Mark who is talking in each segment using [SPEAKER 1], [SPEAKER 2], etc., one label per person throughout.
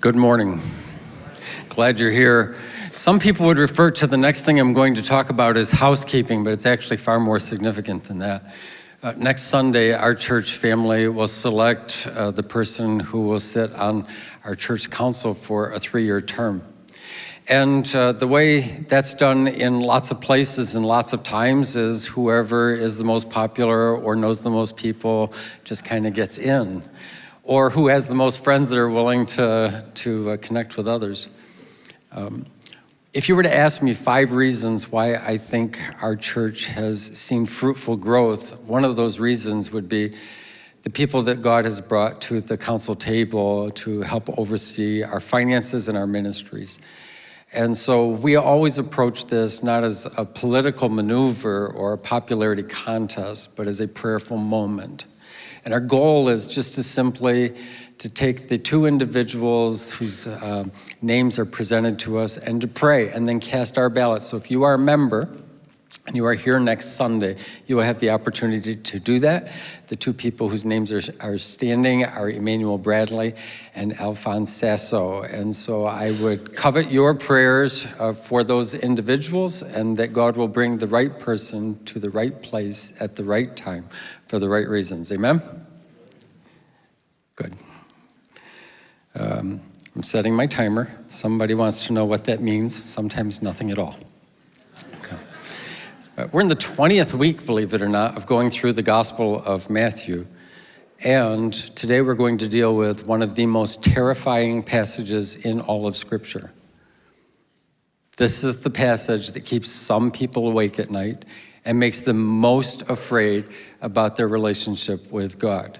[SPEAKER 1] Good morning. Glad you're here. Some people would refer to the next thing I'm going to talk about as housekeeping, but it's actually far more significant than that. Uh, next Sunday, our church family will select uh, the person who will sit on our church council for a three-year term. And uh, the way that's done in lots of places and lots of times is whoever is the most popular or knows the most people just kind of gets in or who has the most friends that are willing to, to uh, connect with others. Um, if you were to ask me five reasons why I think our church has seen fruitful growth, one of those reasons would be the people that God has brought to the council table to help oversee our finances and our ministries. And so we always approach this not as a political maneuver or a popularity contest, but as a prayerful moment. And our goal is just to simply to take the two individuals whose uh, names are presented to us and to pray and then cast our ballots. So if you are a member, and you are here next Sunday, you will have the opportunity to do that. The two people whose names are, are standing are Emmanuel Bradley and Alphonse Sasso. And so I would covet your prayers uh, for those individuals and that God will bring the right person to the right place at the right time for the right reasons. Amen? Good. Um, I'm setting my timer. Somebody wants to know what that means. Sometimes nothing at all. Uh, we're in the 20th week, believe it or not, of going through the Gospel of Matthew. And today we're going to deal with one of the most terrifying passages in all of Scripture. This is the passage that keeps some people awake at night and makes them most afraid about their relationship with God.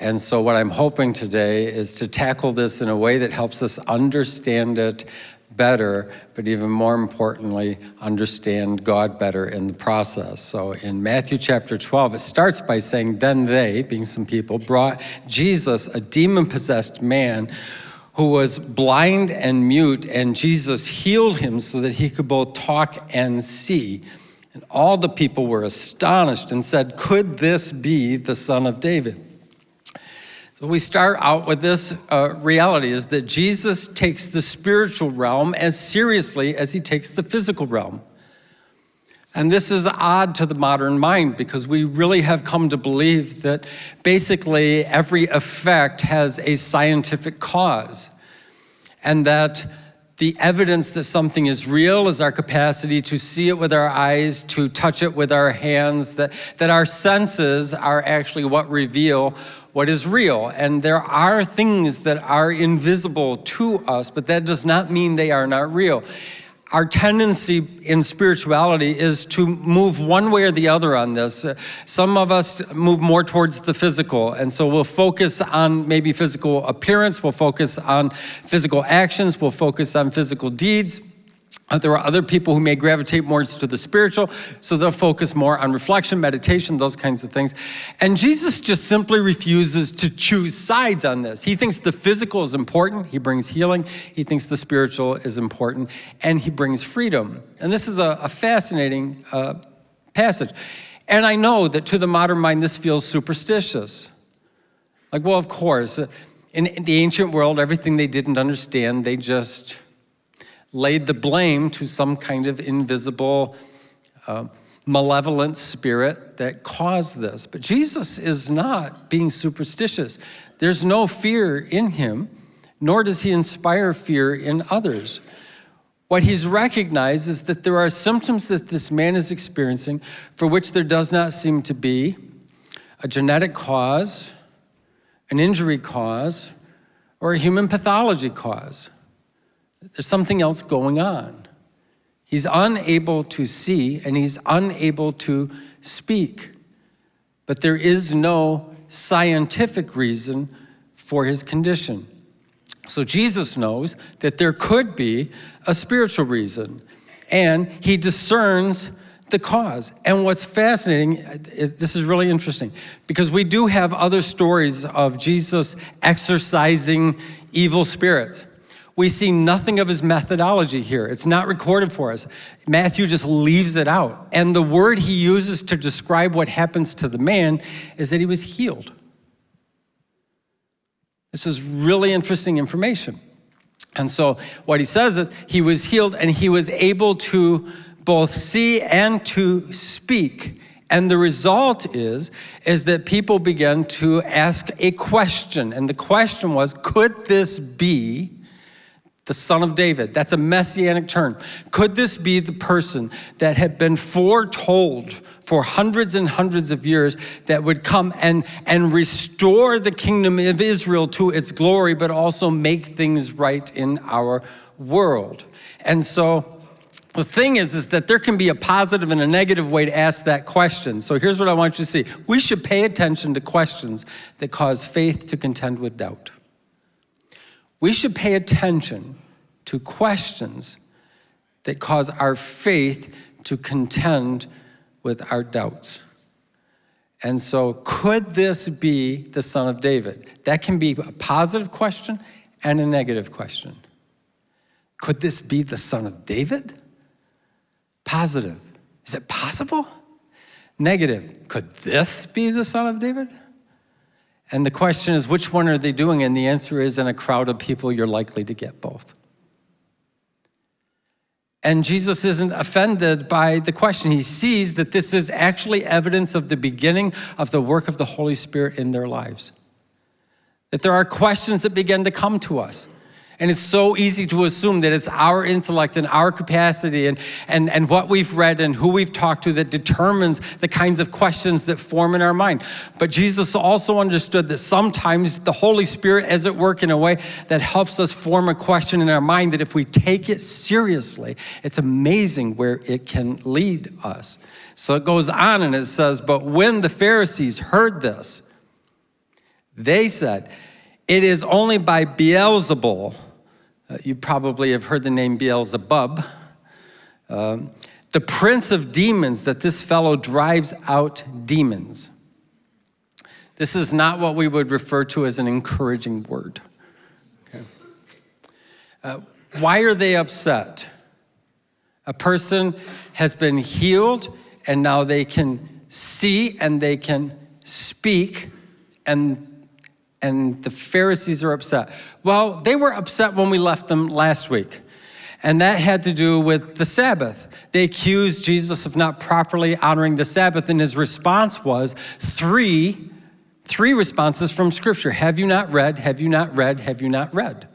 [SPEAKER 1] And so what I'm hoping today is to tackle this in a way that helps us understand it better, but even more importantly, understand God better in the process. So in Matthew chapter 12, it starts by saying, then they, being some people, brought Jesus, a demon-possessed man, who was blind and mute, and Jesus healed him so that he could both talk and see. And all the people were astonished and said, could this be the son of David? So we start out with this uh, reality is that Jesus takes the spiritual realm as seriously as he takes the physical realm. And this is odd to the modern mind because we really have come to believe that basically every effect has a scientific cause and that the evidence that something is real is our capacity to see it with our eyes, to touch it with our hands, that, that our senses are actually what reveal what is real. And there are things that are invisible to us, but that does not mean they are not real our tendency in spirituality is to move one way or the other on this. Uh, some of us move more towards the physical, and so we'll focus on maybe physical appearance, we'll focus on physical actions, we'll focus on physical deeds. Uh, there are other people who may gravitate more to the spiritual, so they'll focus more on reflection, meditation, those kinds of things. And Jesus just simply refuses to choose sides on this. He thinks the physical is important, he brings healing. He thinks the spiritual is important, and he brings freedom. And this is a, a fascinating uh, passage. And I know that to the modern mind, this feels superstitious. Like, well, of course, in the ancient world, everything they didn't understand, they just laid the blame to some kind of invisible, uh, malevolent spirit that caused this. But Jesus is not being superstitious. There's no fear in him, nor does he inspire fear in others. What he's recognized is that there are symptoms that this man is experiencing for which there does not seem to be a genetic cause, an injury cause, or a human pathology cause. There's something else going on. He's unable to see and he's unable to speak. But there is no scientific reason for his condition. So Jesus knows that there could be a spiritual reason and he discerns the cause. And what's fascinating, uh, this is really interesting, because we do have other stories of Jesus exorcising evil spirits. We see nothing of his methodology here. It's not recorded for us. Matthew just leaves it out. And the word he uses to describe what happens to the man is that he was healed. This is really interesting information. And so what he says is he was healed and he was able to both see and to speak. And the result is, is that people began to ask a question. And the question was, could this be the son of David? That's a messianic term. Could this be the person that had been foretold for hundreds and hundreds of years that would come and, and restore the kingdom of Israel to its glory, but also make things right in our world? And so the thing is, is that there can be a positive and a negative way to ask that question. So here's what I want you to see. We should pay attention to questions that cause faith to contend with doubt. We should pay attention to questions that cause our faith to contend with our doubts. And so, could this be the son of David? That can be a positive question and a negative question. Could this be the son of David? Positive. Is it possible? Negative. Could this be the son of David? And the question is, which one are they doing? And the answer is, in a crowd of people, you're likely to get both. And Jesus isn't offended by the question. He sees that this is actually evidence of the beginning of the work of the Holy Spirit in their lives. That there are questions that begin to come to us. And it's so easy to assume that it's our intellect and our capacity and, and, and what we've read and who we've talked to that determines the kinds of questions that form in our mind. But Jesus also understood that sometimes the Holy Spirit is at work in a way that helps us form a question in our mind that if we take it seriously, it's amazing where it can lead us. So it goes on and it says, But when the Pharisees heard this, they said, It is only by Beelzebul uh, you probably have heard the name Beelzebub. Uh, the prince of demons, that this fellow drives out demons. This is not what we would refer to as an encouraging word. Okay. Uh, why are they upset? A person has been healed and now they can see and they can speak and and the Pharisees are upset. Well, they were upset when we left them last week. And that had to do with the Sabbath. They accused Jesus of not properly honoring the Sabbath, and his response was three, three responses from Scripture. Have you not read? Have you not read? Have you not read?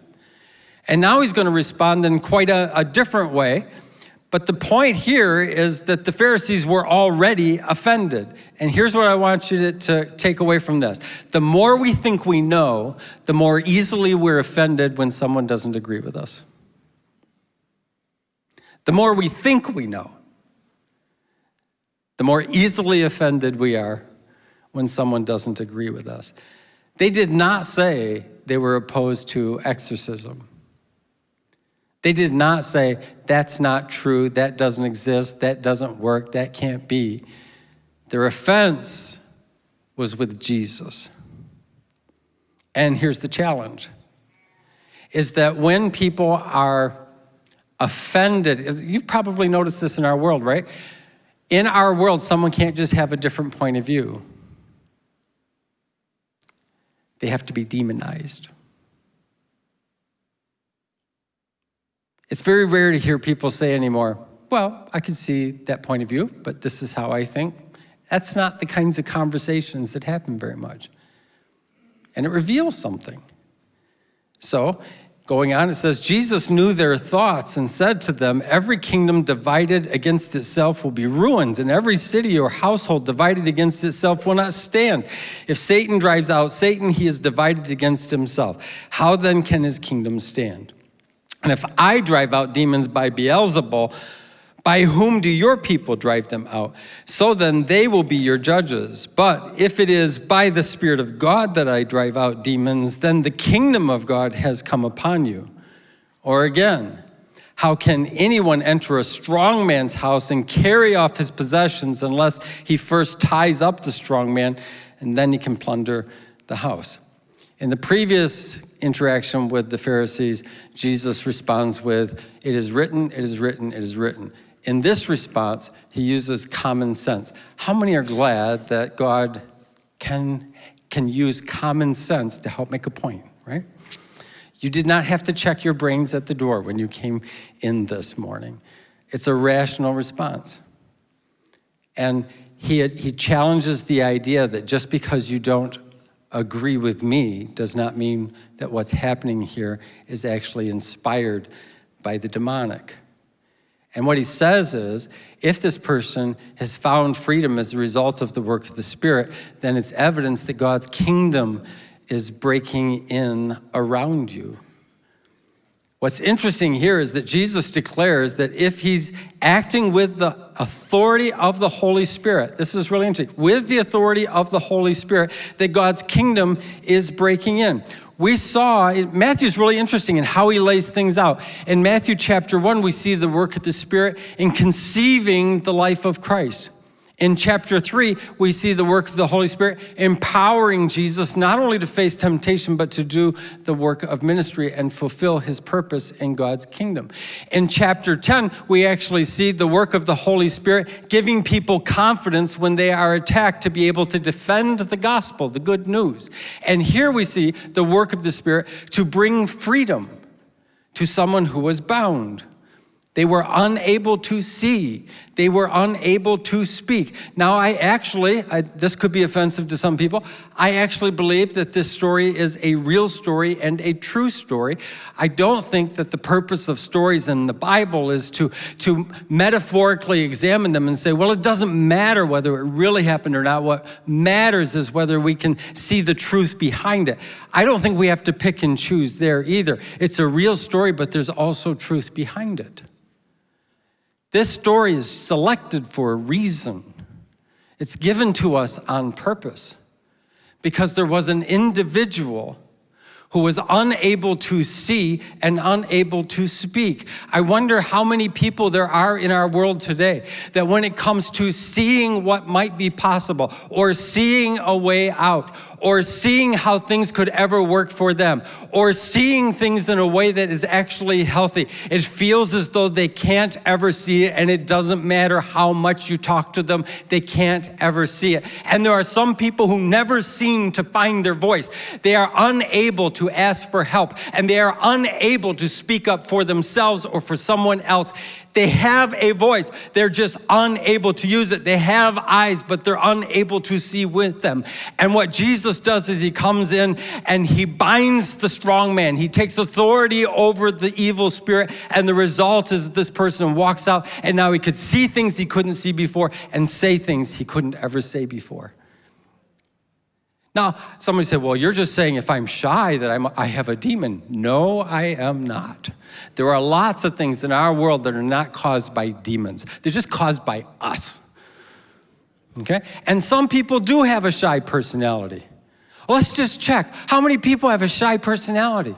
[SPEAKER 1] And now he's going to respond in quite a, a different way. But the point here is that the Pharisees were already offended. And here's what I want you to, to, take away from this. The more we think we know, the more easily we're offended when someone doesn't agree with us. The more we think we know, the more easily offended we are when someone doesn't agree with us. They did not say they were opposed to exorcism. They did not say, that's not true, that doesn't exist, that doesn't work, that can't be. Their offense was with Jesus. And here's the challenge, is that when people are offended, you've probably noticed this in our world, right? In our world, someone can't just have a different point of view. They have to be demonized. It's very rare to hear people say anymore, well, I can see that point of view, but this is how I think. That's not the kinds of conversations that happen very much. And it reveals something. So, going on, it says, Jesus knew their thoughts and said to them, Every kingdom divided against itself will be ruined, and every city or household divided against itself will not stand. If Satan drives out Satan, he is divided against himself. How then can his kingdom stand? And if I drive out demons by Beelzebul, by whom do your people drive them out? So then they will be your judges. But if it is by the Spirit of God that I drive out demons, then the kingdom of God has come upon you. Or again, how can anyone enter a strong man's house and carry off his possessions unless he first ties up the strong man and then he can plunder the house? In the previous interaction with the Pharisees, Jesus responds with, It is written, it is written, it is written. In this response, he uses common sense. How many are glad that God can, can use common sense to help make a point, right? You did not have to check your brains at the door when you came in this morning. It's a rational response. And he, he challenges the idea that just because you don't agree with me does not mean that what's happening here is actually inspired by the demonic. And what he says is, if this person has found freedom as a result of the work of the Spirit, then it's evidence that God's kingdom is breaking in around you. What's interesting here is that Jesus declares that if he's acting with the authority of the Holy Spirit, this is really interesting, with the authority of the Holy Spirit, that God's kingdom is breaking in. We saw, Matthew's really interesting in how he lays things out. In Matthew chapter 1, we see the work of the Spirit in conceiving the life of Christ. In chapter three, we see the work of the Holy Spirit empowering Jesus not only to face temptation, but to do the work of ministry and fulfill his purpose in God's kingdom. In chapter 10, we actually see the work of the Holy Spirit giving people confidence when they are attacked to be able to defend the gospel, the good news. And here we see the work of the Spirit to bring freedom to someone who was bound. They were unable to see. They were unable to speak. Now, I actually, I, this could be offensive to some people, I actually believe that this story is a real story and a true story. I don't think that the purpose of stories in the Bible is to, to metaphorically examine them and say, well, it doesn't matter whether it really happened or not. What matters is whether we can see the truth behind it. I don't think we have to pick and choose there either. It's a real story, but there's also truth behind it. This story is selected for a reason. It's given to us on purpose because there was an individual who was unable to see and unable to speak. I wonder how many people there are in our world today that when it comes to seeing what might be possible or seeing a way out or seeing how things could ever work for them or seeing things in a way that is actually healthy, it feels as though they can't ever see it and it doesn't matter how much you talk to them, they can't ever see it. And there are some people who never seem to find their voice. They are unable to ask for help and they are unable to speak up for themselves or for someone else. They have a voice, they're just unable to use it. They have eyes, but they're unable to see with them. And what Jesus does is he comes in and he binds the strong man. He takes authority over the evil spirit, and the result is this person walks out and now he could see things he couldn't see before and say things he couldn't ever say before. Now, somebody said, well, you're just saying if I'm shy that I'm, I have a demon. No, I am not. There are lots of things in our world that are not caused by demons. They're just caused by us. Okay? And some people do have a shy personality. Let's just check. How many people have a shy personality?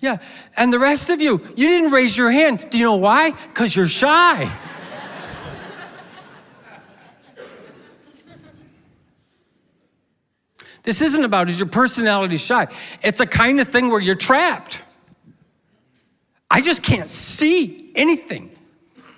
[SPEAKER 1] Yeah, and the rest of you, you didn't raise your hand. Do you know why? Because you're shy. This isn't about is your personality shy. It's a kind of thing where you're trapped. I just can't see anything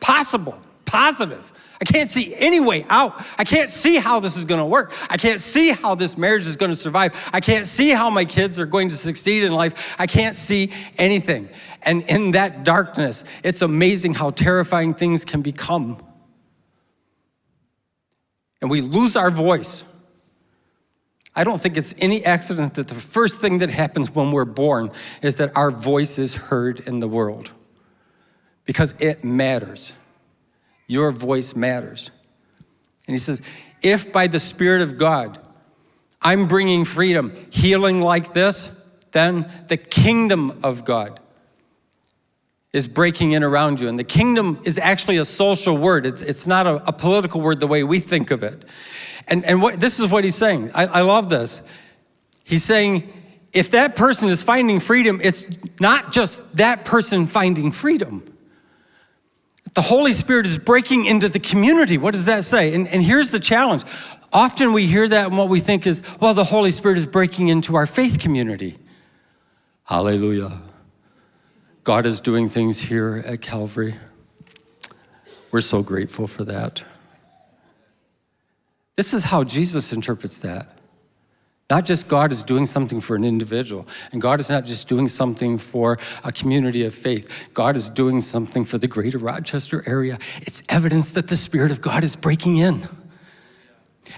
[SPEAKER 1] possible, positive. I can't see any way out. I can't see how this is going to work. I can't see how this marriage is going to survive. I can't see how my kids are going to succeed in life. I can't see anything. And in that darkness, it's amazing how terrifying things can become. And we lose our voice. I don't think it's any accident that the first thing that happens when we're born is that our voice is heard in the world because it matters. Your voice matters. And he says, if by the Spirit of God, I'm bringing freedom, healing like this, then the kingdom of God is breaking in around you. And the kingdom is actually a social word. It's, it's not a, a political word the way we think of it. And, and what, this is what he's saying. I, I love this. He's saying, if that person is finding freedom, it's not just that person finding freedom. The Holy Spirit is breaking into the community. What does that say? And, and here's the challenge. Often we hear that and what we think is, well, the Holy Spirit is breaking into our faith community. Hallelujah. God is doing things here at Calvary. We're so grateful for that. This is how Jesus interprets that. Not just God is doing something for an individual, and God is not just doing something for a community of faith. God is doing something for the greater Rochester area. It's evidence that the Spirit of God is breaking in.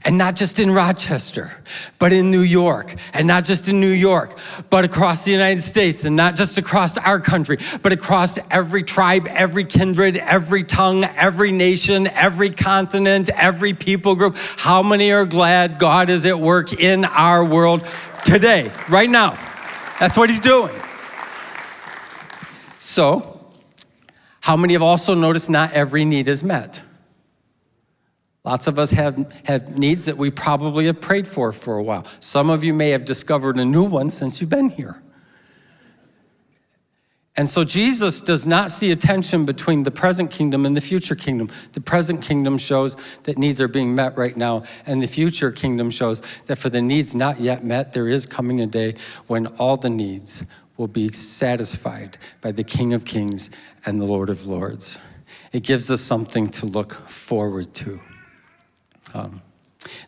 [SPEAKER 1] And not just in Rochester, but in New York. And not just in New York, but across the United States. And not just across our country, but across every tribe, every kindred, every tongue, every nation, every continent, every people group. How many are glad God is at work in our world today, right now? That's what He's doing. So, how many have also noticed not every need is met? Lots of us have, have needs that we probably have prayed for for a while. Some of you may have discovered a new one since you've been here. And so Jesus does not see a tension between the present kingdom and the future kingdom. The present kingdom shows that needs are being met right now, and the future kingdom shows that for the needs not yet met, there is coming a day when all the needs will be satisfied by the King of Kings and the Lord of Lords. It gives us something to look forward to. Um,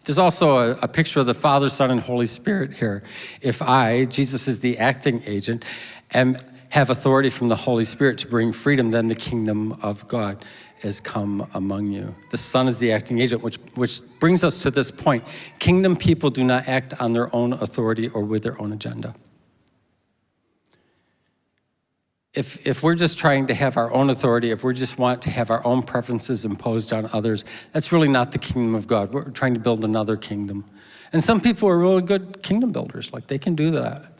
[SPEAKER 1] there's also a, a, picture of the Father, Son, and Holy Spirit here. If I, Jesus is the acting agent, am, have authority from the Holy Spirit to bring freedom, then the kingdom of God has come among you. The Son is the acting agent, which, which brings us to this point. Kingdom people do not act on their own authority or with their own agenda if, if we're just trying to have our own authority, if we just want to have our own preferences imposed on others, that's really not the kingdom of God. We're trying to build another kingdom. And some people are really good kingdom builders, like they can do that.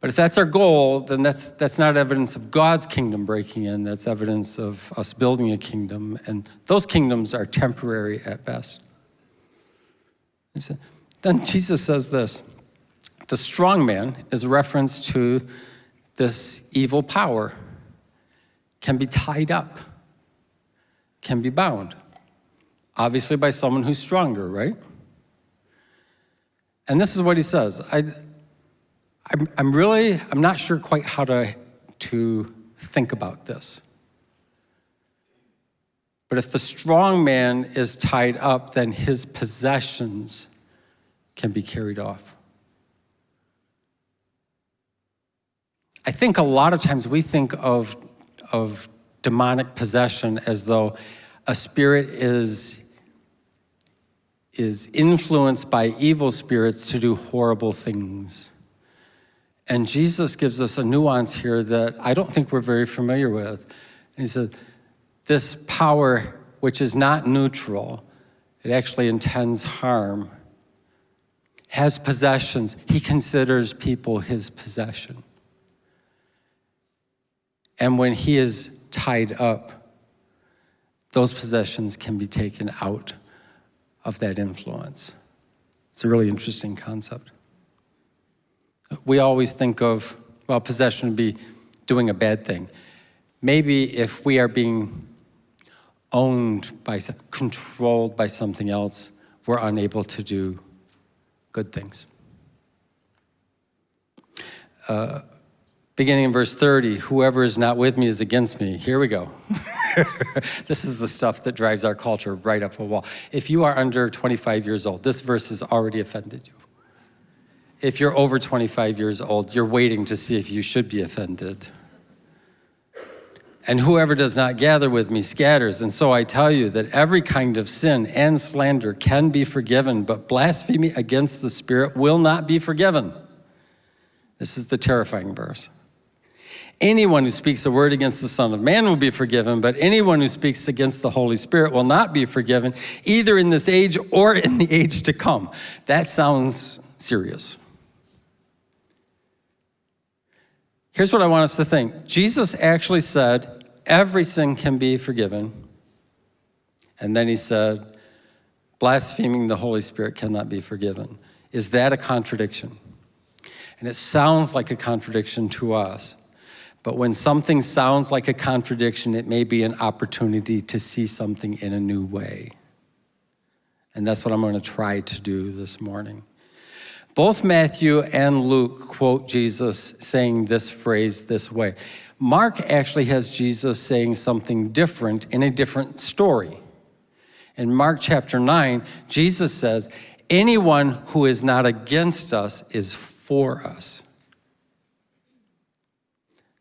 [SPEAKER 1] But if that's our goal, then that's, that's not evidence of God's kingdom breaking in, that's evidence of us building a kingdom, and those kingdoms are temporary at best. Then Jesus says this, the strong man is a reference to this evil power can be tied up, can be bound. Obviously by someone who's stronger, right? And this is what he says. I, I'm, I'm really, I'm not sure quite how to, to think about this. But if the strong man is tied up, then his possessions can be carried off. I think a lot of times we think of, of demonic possession as though a spirit is, is influenced by evil spirits to do horrible things. And Jesus gives us a nuance here that I don't think we're very familiar with. And he said, this power, which is not neutral, it actually intends harm, has possessions. He considers people his possession. And when he is tied up, those possessions can be taken out of that influence. It's a really interesting concept. We always think of, well, possession would be doing a bad thing. Maybe if we are being owned by, controlled by something else, we're unable to do good things. Uh, beginning in verse 30, whoever is not with me is against me. Here we go. this is the stuff that drives our culture right up a wall. If you are under 25 years old, this verse has already offended you. If you're over 25 years old, you're waiting to see if you should be offended. And whoever does not gather with me scatters. And so I tell you that every kind of sin and slander can be forgiven, but blasphemy against the Spirit will not be forgiven. This is the terrifying verse. Anyone who speaks a word against the Son of Man will be forgiven, but anyone who speaks against the Holy Spirit will not be forgiven, either in this age or in the age to come. That sounds serious. Here's what I want us to think. Jesus actually said, every sin can be forgiven. And then he said, blaspheming the Holy Spirit cannot be forgiven. Is that a contradiction? And it sounds like a contradiction to us. But when something sounds like a contradiction, it may be an opportunity to see something in a new way. And that's what I'm going to try to do this morning. Both Matthew and Luke quote Jesus saying this phrase this way. Mark actually has Jesus saying something different in a different story. In Mark chapter 9, Jesus says, anyone who is not against us is for us.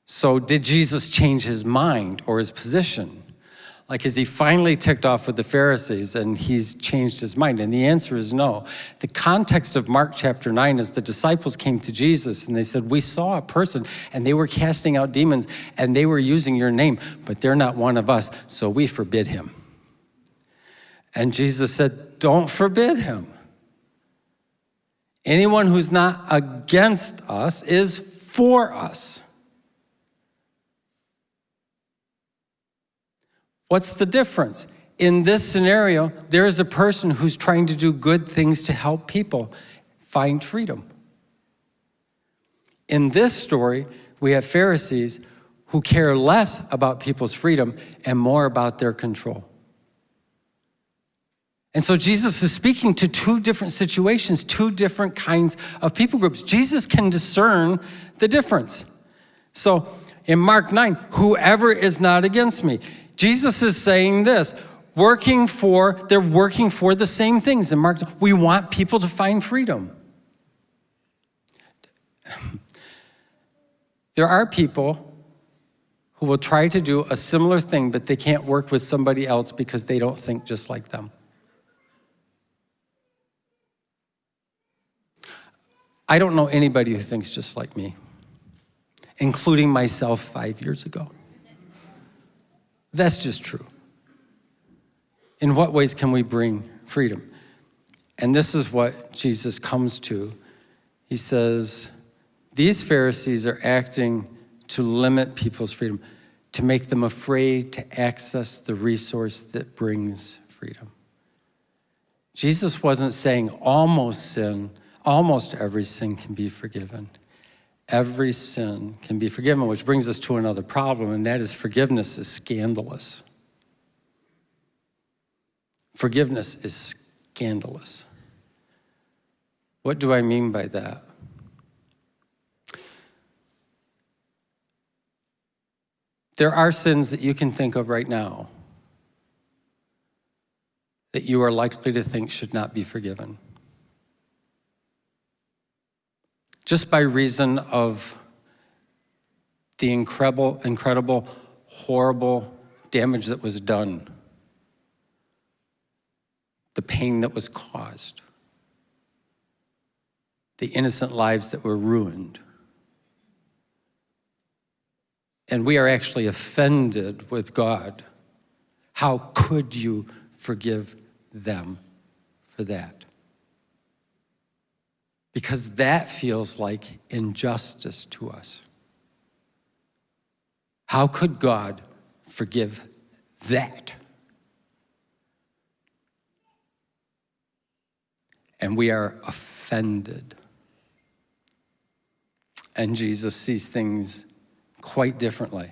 [SPEAKER 1] So did Jesus change his mind or his position? Like, is he finally ticked off with the Pharisees and he's changed his mind? And the answer is no. The context of Mark chapter 9 is the disciples came to Jesus and they said, We saw a person and they were casting out demons and they were using your name, but they're not one of us, so we forbid him. And Jesus said, Don't forbid him. Anyone who's not against us is for us. What's the difference? In this scenario, there is a person who's trying to do good things to help people find freedom. In this story, we have Pharisees who care less about people's freedom and more about their control. And so Jesus is speaking to two different situations, two different kinds of people groups. Jesus can discern the difference. So in Mark 9, whoever is not against me. Jesus is saying this, working for, they're working for the same things. In Mark, we want people to find freedom. There are people who will try to do a similar thing, but they can't work with somebody else because they don't think just like them. I don't know anybody who thinks just like me, including myself five years ago. That's just true. In what ways can we bring freedom? And this is what Jesus comes to. He says, These Pharisees are acting to limit people's freedom, to make them afraid to access the resource that brings freedom. Jesus wasn't saying almost sin almost every sin can be forgiven. Every sin can be forgiven, which brings us to another problem, and that is forgiveness is scandalous. Forgiveness is scandalous. What do I mean by that? There are sins that you can think of right now that you are likely to think should not be forgiven. Just by reason of the incredible, incredible, horrible damage that was done, the pain that was caused, the innocent lives that were ruined. And we are actually offended with God. How could you forgive them for that? Because that feels like injustice to us. How could God forgive that? And we are offended. And Jesus sees things quite differently.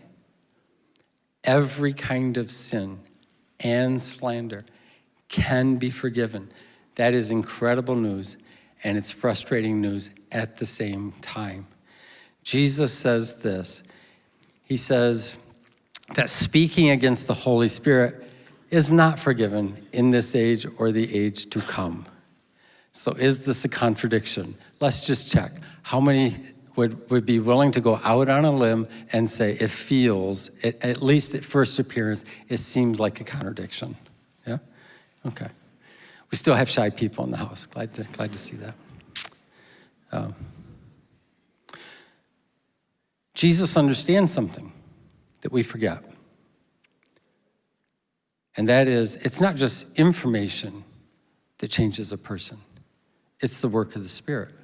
[SPEAKER 1] Every kind of sin and slander can be forgiven. That is incredible news and it's frustrating news at the same time. Jesus says this. He says that speaking against the Holy Spirit is not forgiven in this age or the age to come. So is this a contradiction? Let's just check. How many would, would be willing to go out on a limb and say it feels, at, at least at first appearance, it seems like a contradiction? Yeah? Okay. We still have shy people in the house. Glad to, glad to see that. Um, Jesus understands something that we forget. And that is, it's not just information that changes a person. It's the work of the Spirit.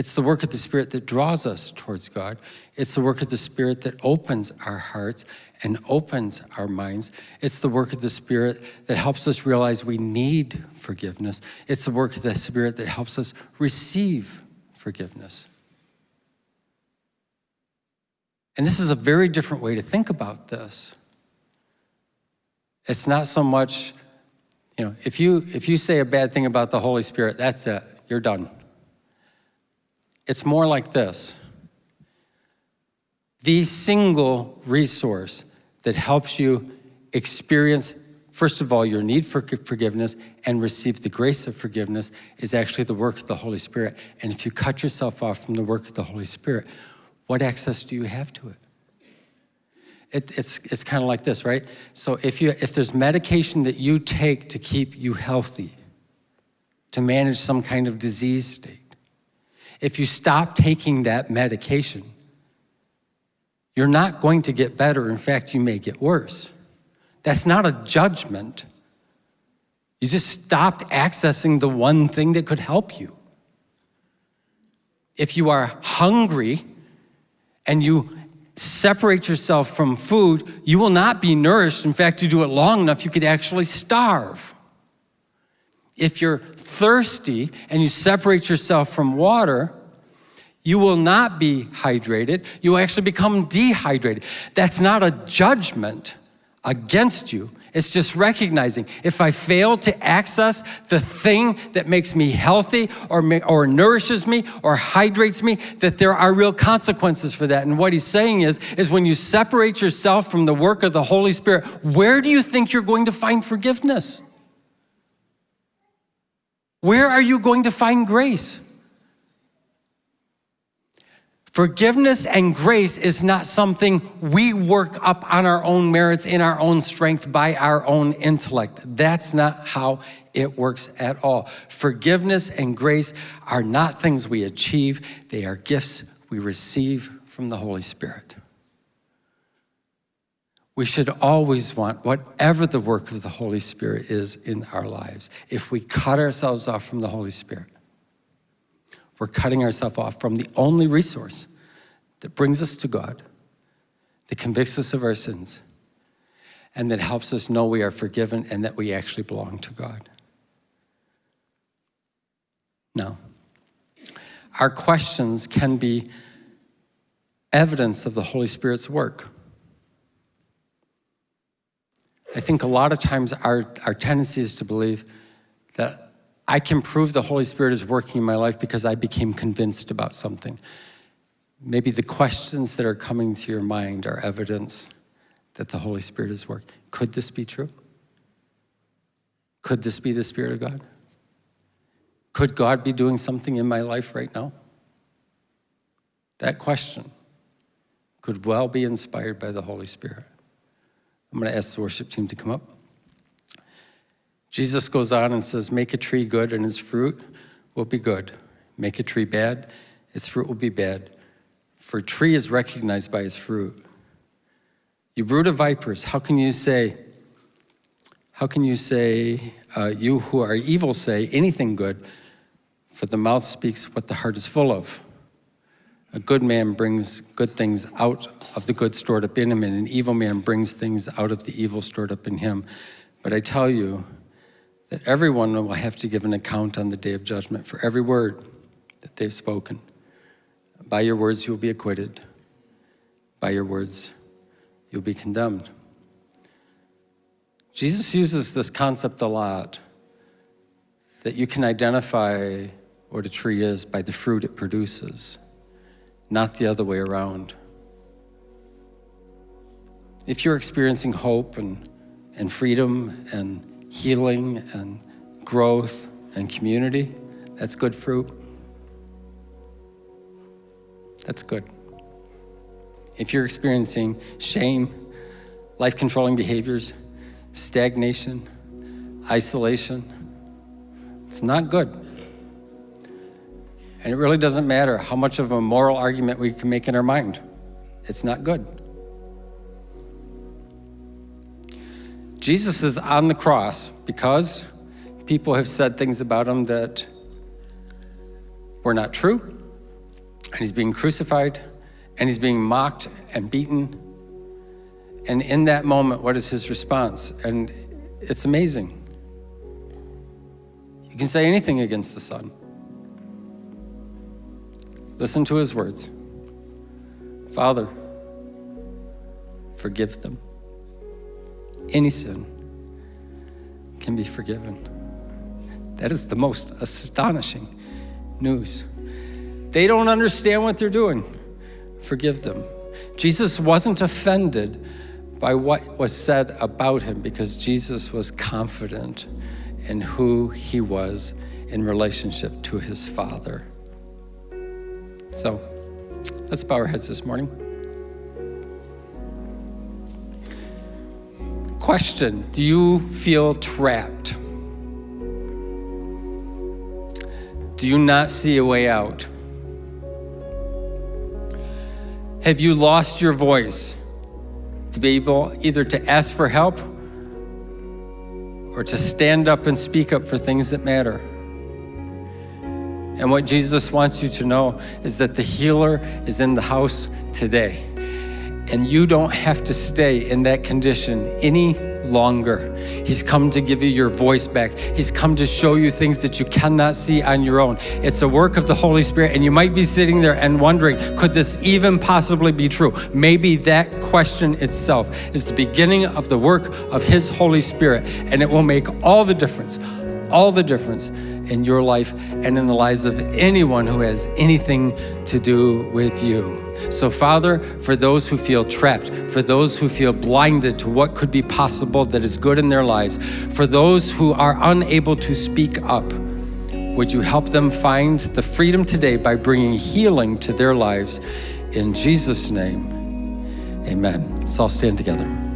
[SPEAKER 1] It's the work of the Spirit that draws us towards God. It's the work of the Spirit that opens our hearts and opens our minds. It's the work of the Spirit that helps us realize we need forgiveness. It's the work of the Spirit that helps us receive forgiveness. And this is a very different way to think about this. It's not so much, you know, if you, if you say a bad thing about the Holy Spirit, that's it, you're done. It's more like this. The single resource that helps you experience first of all, your need for forgiveness and receive the grace of forgiveness is actually the work of the Holy Spirit. And if you cut yourself off from the work of the Holy Spirit, what access do you have to it? it it's it's kind of like this, right? So if you if there's medication that you take to keep you healthy, to manage some kind of disease state, if you stop taking that medication, you're not going to get better. In fact, you may get worse. That's not a judgment. You just stopped accessing the one thing that could help you. If you are hungry and you separate yourself from food, you will not be nourished. In fact, you do it long enough, you could actually starve. If you're thirsty and you separate yourself from water, you will not be hydrated. You will actually become dehydrated. That's not a judgment against you. It's just recognizing if I fail to access the thing that makes me healthy or, or nourishes me or hydrates me, that there are real consequences for that. And what he's saying is, is when you separate yourself from the work of the Holy Spirit, where do you think you're going to find forgiveness? Where are you going to find grace? Forgiveness and grace is not something we work up on our own merits, in our own strength, by our own intellect. That's not how it works at all. Forgiveness and grace are not things we achieve, they are gifts we receive from the Holy Spirit. We should always want whatever the work of the Holy Spirit is in our lives. If we cut ourselves off from the Holy Spirit, we're cutting ourselves off from the only resource that brings us to God, that convicts us of our sins, and that helps us know we are forgiven and that we actually belong to God. Now, our questions can be evidence of the Holy Spirit's work. I think a lot of times our, our tendency is to believe that I can prove the Holy Spirit is working in my life because I became convinced about something. Maybe the questions that are coming to your mind are evidence that the Holy Spirit is working. Could this be true? Could this be the Spirit of God? Could God be doing something in my life right now? That question could well be inspired by the Holy Spirit. I'm going to ask the worship team to come up. Jesus goes on and says, Make a tree good, and its fruit will be good. Make a tree bad, its fruit will be bad. For a tree is recognized by its fruit. You brood of vipers, how can you say, how can you say, uh, you who are evil say anything good? For the mouth speaks what the heart is full of. A good man brings good things out of the good stored up in him, and an evil man brings things out of the evil stored up in him. But I tell you, that everyone will have to give an account on the day of judgment for every word that they've spoken. By your words, you will be acquitted. By your words, you'll be condemned. Jesus uses this concept a lot that you can identify what a tree is by the fruit it produces, not the other way around. If you're experiencing hope and, and freedom and healing and growth and community, that's good fruit. That's good. If you're experiencing shame, life controlling behaviors, stagnation, isolation, it's not good. And it really doesn't matter how much of a moral argument we can make in our mind. It's not good. Jesus is on the cross because people have said things about him that were not true. And he's being crucified and he's being mocked and beaten. And in that moment, what is his response? And it's amazing. You can say anything against the Son. Listen to his words Father, forgive them any sin can be forgiven. That is the most astonishing news. They don't understand what they're doing. Forgive them. Jesus wasn't offended by what was said about him because Jesus was confident in who he was in relationship to his Father. So let's bow our heads this morning. Question Do you feel trapped? Do you not see a way out? Have you lost your voice to be able either to ask for help or to stand up and speak up for things that matter? And what Jesus wants you to know is that the healer is in the house today. And you don't have to stay in that condition any longer. He's come to give you your voice back. He's come to show you things that you cannot see on your own. It's a work of the Holy Spirit, and you might be sitting there and wondering, could this even possibly be true? Maybe that question itself is the beginning of the work of His Holy Spirit, and it will make all the difference, all the difference in your life and in the lives of anyone who has anything to do with you. So, Father, for those who feel trapped, for those who feel blinded to what could be possible that is good in their lives, for those who are unable to speak up, would you help them find the freedom today by bringing healing to their lives? In Jesus' name, amen. Let's all stand together.